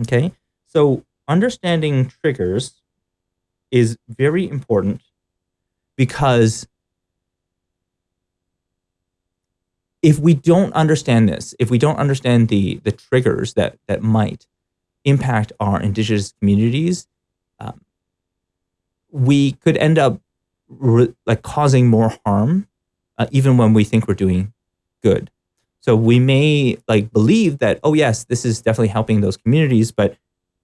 Okay. So understanding triggers is very important because if we don't understand this, if we don't understand the the triggers that that might impact our indigenous communities, um, we could end up like causing more harm, uh, even when we think we're doing good. So we may like believe that, oh yes, this is definitely helping those communities, but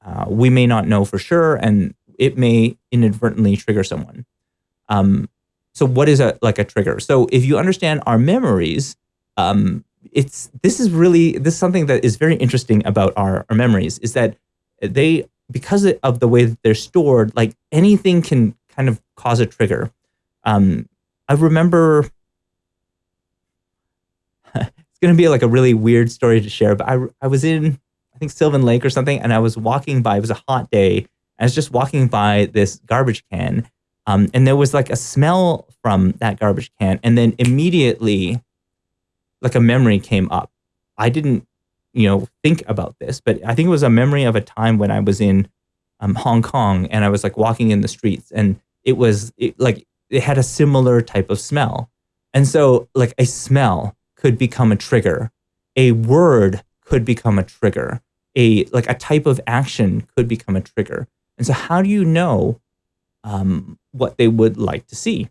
uh, we may not know for sure, and it may inadvertently trigger someone. Um, so what is a like a trigger? So if you understand our memories, um, it's this is really this is something that is very interesting about our, our memories is that they because of the way that they're stored, like anything can kind of cause a trigger. Um, I remember going to be like a really weird story to share, but I I was in I think Sylvan Lake or something, and I was walking by. It was a hot day. I was just walking by this garbage can, um, and there was like a smell from that garbage can, and then immediately like a memory came up. I didn't, you know, think about this, but I think it was a memory of a time when I was in um, Hong Kong and I was like walking in the streets and it was it, like it had a similar type of smell. And so like a smell could become a trigger. A word could become a trigger. A like a type of action could become a trigger. And so how do you know um, what they would like to see?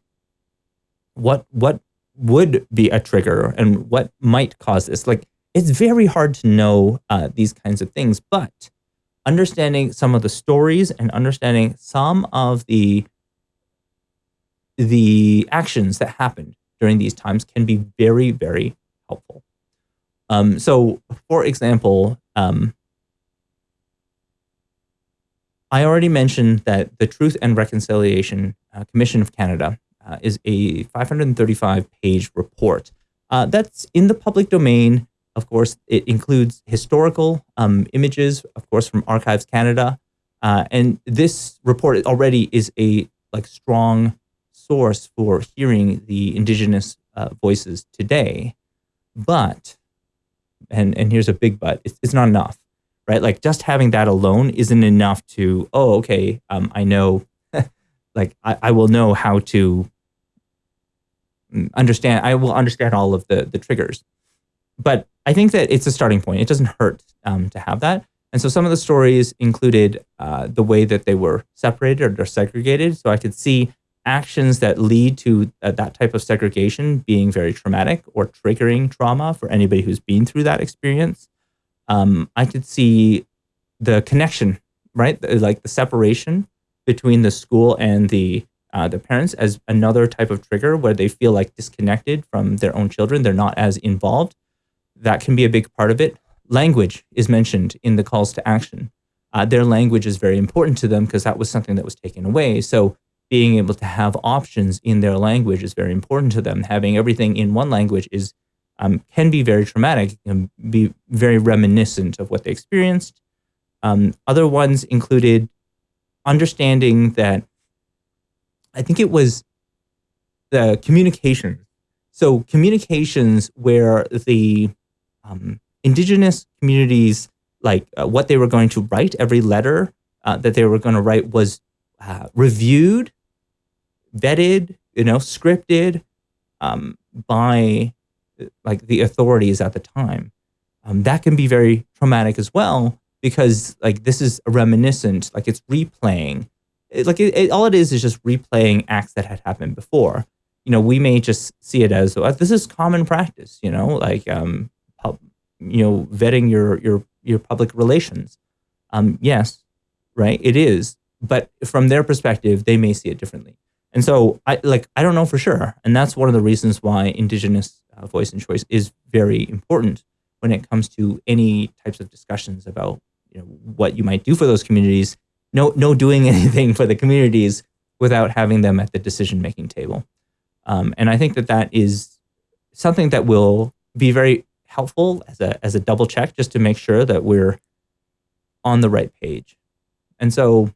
What what would be a trigger and what might cause this. Like it's very hard to know uh, these kinds of things, but understanding some of the stories and understanding some of the the actions that happened during these times can be very, very helpful. Um, so, for example, um, I already mentioned that the Truth and Reconciliation uh, Commission of Canada uh, is a 535 page report. Uh, that's in the public domain. Of course, it includes historical um, images, of course, from Archives Canada. Uh, and this report already is a like strong source for hearing the Indigenous uh, voices today. But, and, and here's a big but, it's, it's not enough, right? Like just having that alone isn't enough to, oh, okay, um, I know like I, I will know how to understand i will understand all of the the triggers. But i think that it's a starting point. It doesn't hurt um, to have that. And so some of the stories included uh, the way that they were separated or segregated. So i could see actions that lead to uh, that type of segregation being very traumatic or triggering trauma for anybody who's been through that experience um, i could see the connection right like the separation between the school and the uh, the parents as another type of trigger where they feel like disconnected from their own children. They're not as involved. That can be a big part of it. Language is mentioned in the calls to action. Uh, their language is very important to them because that was something that was taken away. So being able to have options in their language is very important to them. Having everything in one language is um, can be very traumatic, can be very reminiscent of what they experienced. Um, other ones included understanding that I think it was the communications. So communications where the um, indigenous communities, like uh, what they were going to write, every letter uh, that they were going to write was uh, reviewed, vetted, you know, scripted um, by like the authorities at the time. Um, that can be very traumatic as well because like this is a reminiscent, like it's replaying it, like it, it, all it is is just replaying acts that had happened before. You know, we may just see it as well, this is common practice. You know, like um, pub, you know, vetting your your your public relations. Um, yes, right, it is. But from their perspective, they may see it differently. And so, I like I don't know for sure, and that's one of the reasons why Indigenous uh, voice and choice is very important when it comes to any types of discussions about you know what you might do for those communities no no doing anything for the communities without having them at the decision making table. Um, and I think that that is something that will be very helpful as a as a double check just to make sure that we're on the right page. And so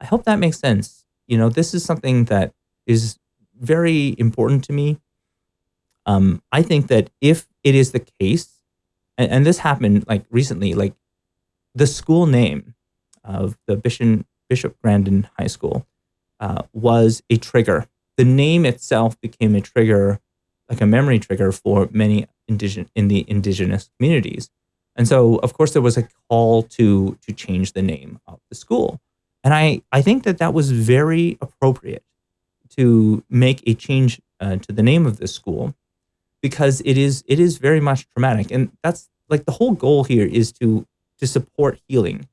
I hope that makes sense. You know, this is something that is very important to me. Um, I think that if it is the case and, and this happened like recently. Like the school name of the Bishop Bishop Grandin High School uh, was a trigger. The name itself became a trigger, like a memory trigger for many indigenous in the indigenous communities. And so, of course, there was a call to to change the name of the school. And I, I think that that was very appropriate to make a change uh, to the name of this school because it is it is very much traumatic. And that's like the whole goal here is to to support healing.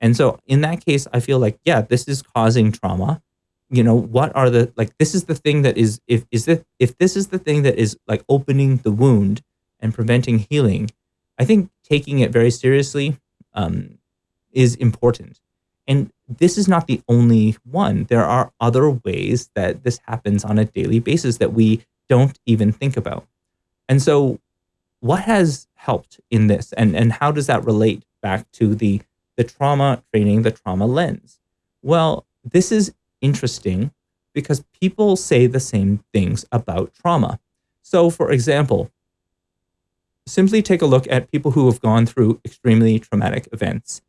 And so in that case, I feel like, yeah, this is causing trauma. You know, what are the like this is the thing that is if is that if this is the thing that is like opening the wound and preventing healing, I think taking it very seriously um, is important. And this is not the only one. There are other ways that this happens on a daily basis that we don't even think about. And so, what has helped in this, and, and how does that relate back to the, the trauma training, the trauma lens? Well, this is interesting because people say the same things about trauma. So, for example, simply take a look at people who have gone through extremely traumatic events.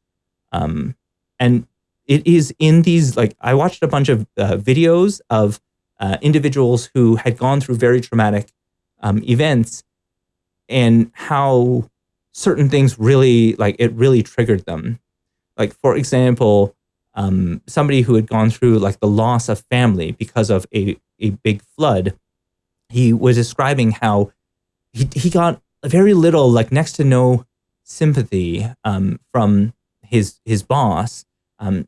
Um, and it is in these, like, I watched a bunch of uh, videos of uh, individuals who had gone through very traumatic um, events and how certain things really, like, it really triggered them. Like, for example, um, somebody who had gone through like the loss of family because of a, a big flood, he was describing how he, he got very little, like next to no sympathy um, from his his boss, um,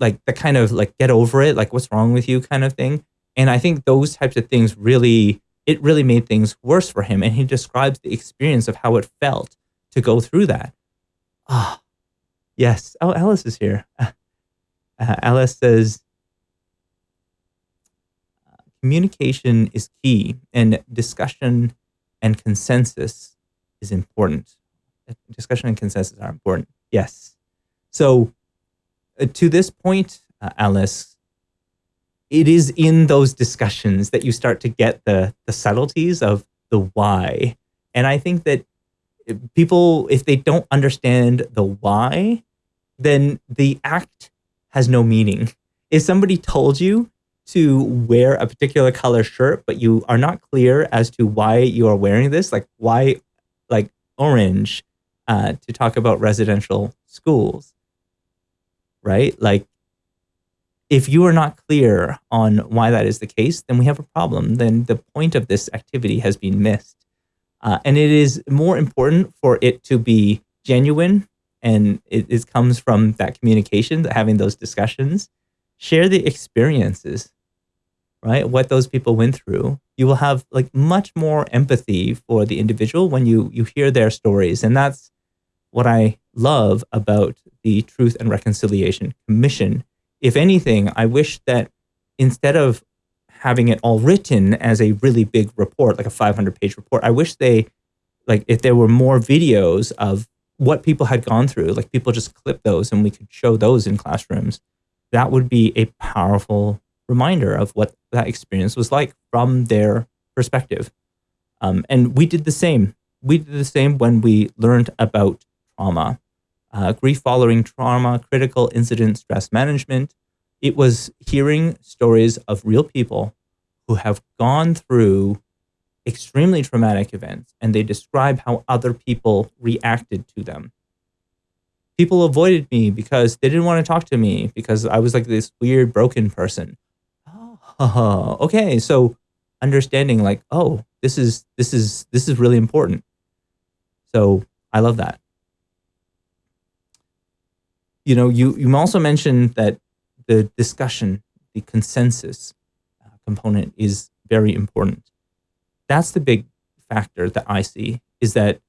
like the kind of like get over it, like what's wrong with you kind of thing. And I think those types of things really it really made things worse for him. And he describes the experience of how it felt to go through that. Ah, oh, yes. Oh, Alice is here. Uh, Alice says, communication is key and discussion and consensus is important. Discussion and consensus are important. Yes. So, uh, to this point, uh, Alice, it is in those discussions that you start to get the the subtleties of the why. And I think that people, if they don't understand the why, then the act has no meaning. If somebody told you to wear a particular color shirt, but you are not clear as to why you are wearing this, like why like orange uh, to talk about residential schools, right? Like, if you are not clear on why that is the case, then we have a problem. Then the point of this activity has been missed. Uh, and it is more important for it to be genuine and it, it comes from that communication, having those discussions. Share the experiences, right? What those people went through you will have like much more empathy for the individual when you you hear their stories and that's what i love about the truth and reconciliation commission if anything i wish that instead of having it all written as a really big report like a 500 page report i wish they like if there were more videos of what people had gone through like people just clip those and we could show those in classrooms that would be a powerful reminder of what that experience was like from their perspective. Um, and we did the same. We did the same when we learned about trauma, uh, grief following trauma, critical incident stress management. It was hearing stories of real people who have gone through extremely traumatic events and they describe how other people reacted to them. People avoided me because they didn't want to talk to me because I was like this weird broken person uh, okay, so understanding like, oh, this is this is this is really important. So I love that. You know, you you also mentioned that the discussion, the consensus uh, component is very important. That's the big factor that I see is that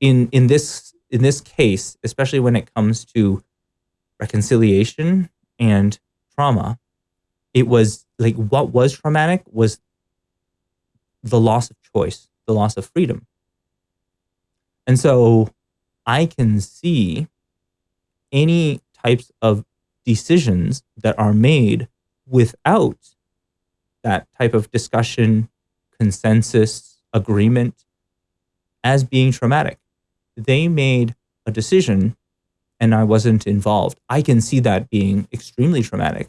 in in this in this case, especially when it comes to reconciliation and trauma, it was like what was traumatic was the loss of choice, the loss of freedom. And so I can see any types of decisions that are made without that type of discussion, consensus, agreement as being traumatic. they made a decision and I wasn't involved. I can see that being extremely traumatic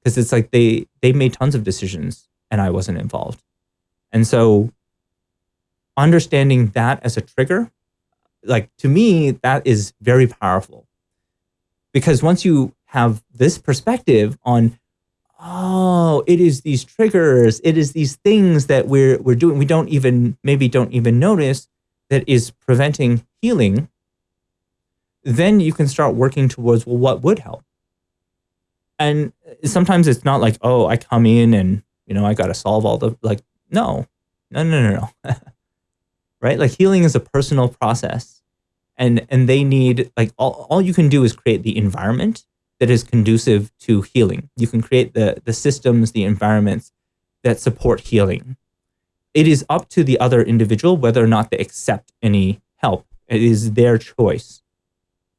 because it's like they they made tons of decisions and I wasn't involved. And so understanding that as a trigger, like to me, that is very powerful. Because once you have this perspective on, oh, it is these triggers, it is these things that we're we're doing, we don't even maybe don't even notice that is preventing healing, then you can start working towards well, what would help. And sometimes it's not like, oh, I come in and you know I got to solve all the like, no, no, no, no, no. right? Like healing is a personal process. And and they need like all, all you can do is create the environment that is conducive to healing. You can create the the systems, the environments that support healing. It is up to the other individual whether or not they accept any help. It is their choice.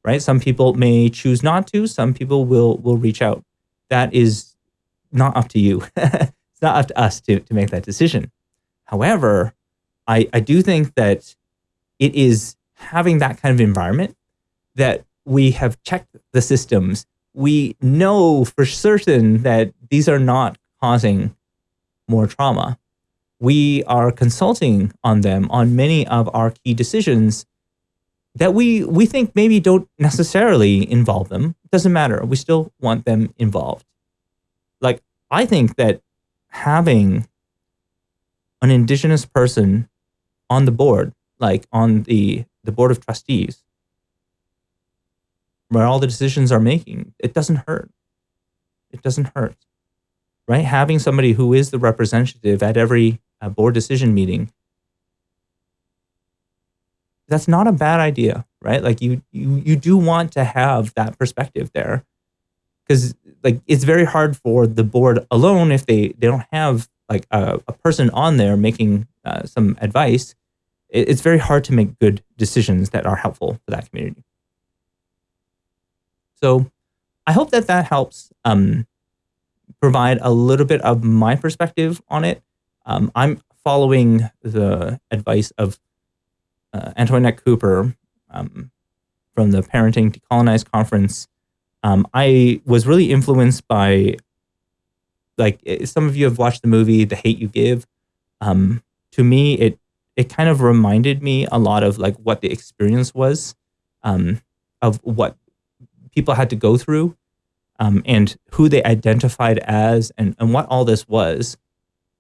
Right? Some people may choose not to, some people will will reach out. That is not up to you. it's not up to us to, to make that decision. However, I, I do think that it is having that kind of environment that we have checked the systems. We know for certain that these are not causing more trauma. We are consulting on them on many of our key decisions that we we think maybe don't necessarily involve them. It doesn't matter. We still want them involved. Like I think that having an indigenous person on the board, like on the, the board of trustees, where all the decisions are making, it doesn't hurt. It doesn't hurt, right? Having somebody who is the representative at every uh, board decision meeting, that's not a bad idea, right? Like you, you, you do want to have that perspective there because like it's very hard for the board alone if they, they don't have like a, a person on there making uh, some advice, it's very hard to make good decisions that are helpful for that community. So I hope that that helps um, provide a little bit of my perspective on it. Um, I'm following the advice of uh, Antoinette Cooper um, from the Parenting Decolonized Conference. Um, I was really influenced by like eh, some of you have watched the movie The Hate You Give. Um, to me, it it kind of reminded me a lot of like what the experience was um, of what people had to go through um, and who they identified as and, and what all this was.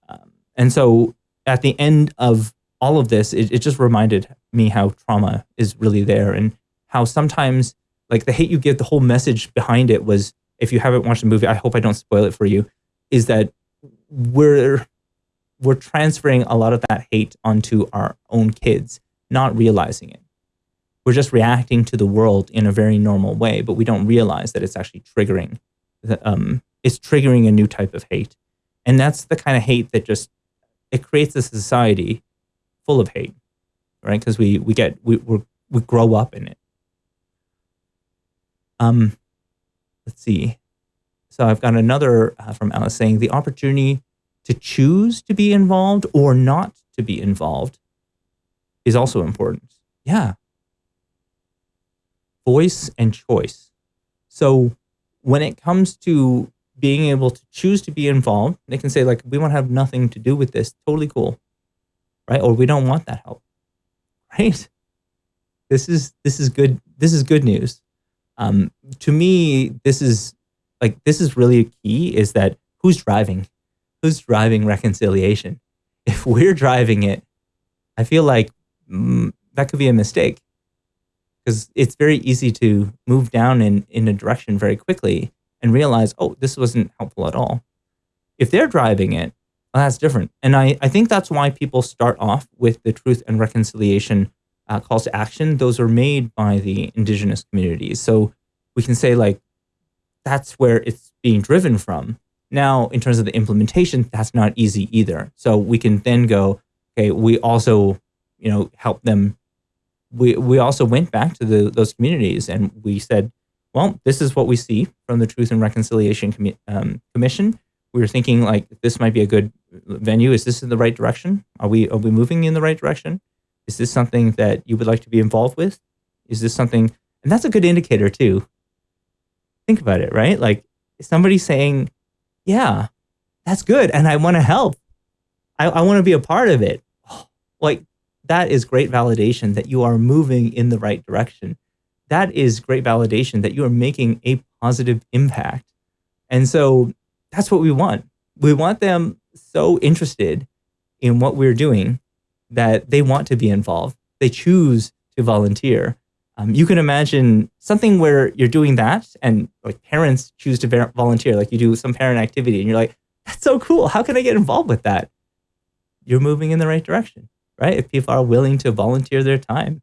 Um, and so at the end of all of this, it, it just reminded me how trauma is really there and how sometimes like the hate you give, the whole message behind it was, if you haven't watched the movie, I hope I don't spoil it for you, is that we're we're transferring a lot of that hate onto our own kids, not realizing it. We're just reacting to the world in a very normal way, but we don't realize that it's actually triggering. The, um, it's triggering a new type of hate, and that's the kind of hate that just it creates a society full of hate, right? Because we we get we we we grow up in it. Um, let's see. So I've got another uh, from Alice saying the opportunity to choose to be involved or not to be involved is also important. Yeah. Voice and choice. So when it comes to being able to choose to be involved, they can say like, we want to have nothing to do with this. Totally cool. Right. Or we don't want that help. Right. This is, this is good. This is good news. Um, to me, this is like this is really a key is that who's driving? Who's driving reconciliation? If we're driving it, I feel like mm, that could be a mistake because it's very easy to move down in, in a direction very quickly and realize, oh, this wasn't helpful at all. If they're driving it, well, that's different. And I, I think that's why people start off with the truth and reconciliation uh, calls to action. Those are made by the indigenous communities. So we can say like, that's where it's being driven from. Now, in terms of the implementation, that's not easy either. So we can then go, okay, we also, you know, help them. We, we also went back to the, those communities and we said, well, this is what we see from the Truth and Reconciliation um, Commission. We were thinking like this might be a good venue. Is this in the right direction? Are we are we moving in the right direction? Is this something that you would like to be involved with? Is this something, and that's a good indicator too. Think about it, right? Like somebody saying, yeah, that's good. And I want to help. I, I want to be a part of it. Oh, like that is great validation that you are moving in the right direction. That is great validation that you are making a positive impact. And so that's what we want. We want them so interested in what we're doing that they want to be involved. They choose to volunteer. Um, you can imagine something where you're doing that and like parents choose to volunteer, like you do some parent activity and you're like, that's so cool. How can I get involved with that? You're moving in the right direction, right? If people are willing to volunteer their time